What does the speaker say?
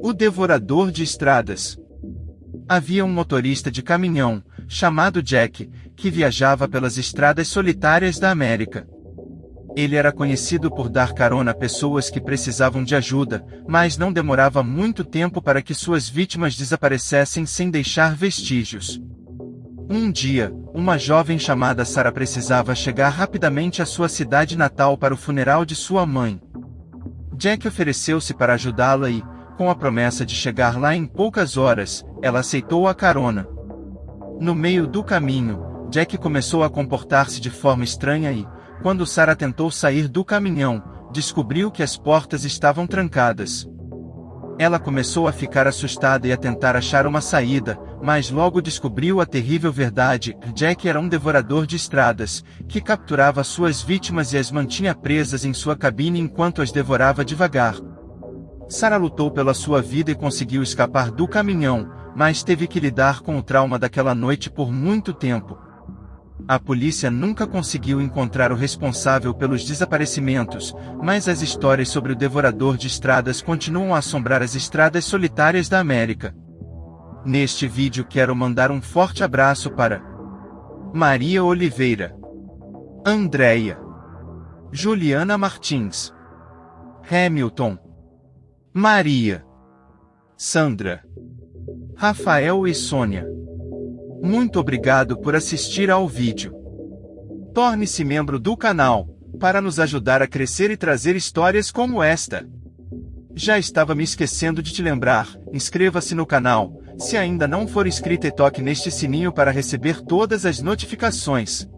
O Devorador de Estradas Havia um motorista de caminhão, chamado Jack, que viajava pelas estradas solitárias da América. Ele era conhecido por dar carona a pessoas que precisavam de ajuda, mas não demorava muito tempo para que suas vítimas desaparecessem sem deixar vestígios. Um dia, uma jovem chamada Sara precisava chegar rapidamente à sua cidade natal para o funeral de sua mãe. Jack ofereceu-se para ajudá-la e, com a promessa de chegar lá em poucas horas, ela aceitou a carona. No meio do caminho, Jack começou a comportar-se de forma estranha e, quando Sarah tentou sair do caminhão, descobriu que as portas estavam trancadas. Ela começou a ficar assustada e a tentar achar uma saída, mas logo descobriu a terrível verdade: Jack era um devorador de estradas, que capturava suas vítimas e as mantinha presas em sua cabine enquanto as devorava devagar. Sarah lutou pela sua vida e conseguiu escapar do caminhão, mas teve que lidar com o trauma daquela noite por muito tempo. A polícia nunca conseguiu encontrar o responsável pelos desaparecimentos, mas as histórias sobre o devorador de estradas continuam a assombrar as estradas solitárias da América. Neste vídeo quero mandar um forte abraço para Maria Oliveira, Andréia, Juliana Martins, Hamilton, Maria, Sandra, Rafael e Sônia. Muito obrigado por assistir ao vídeo. Torne-se membro do canal, para nos ajudar a crescer e trazer histórias como esta. Já estava me esquecendo de te lembrar, inscreva-se no canal, se ainda não for inscrito e toque neste sininho para receber todas as notificações.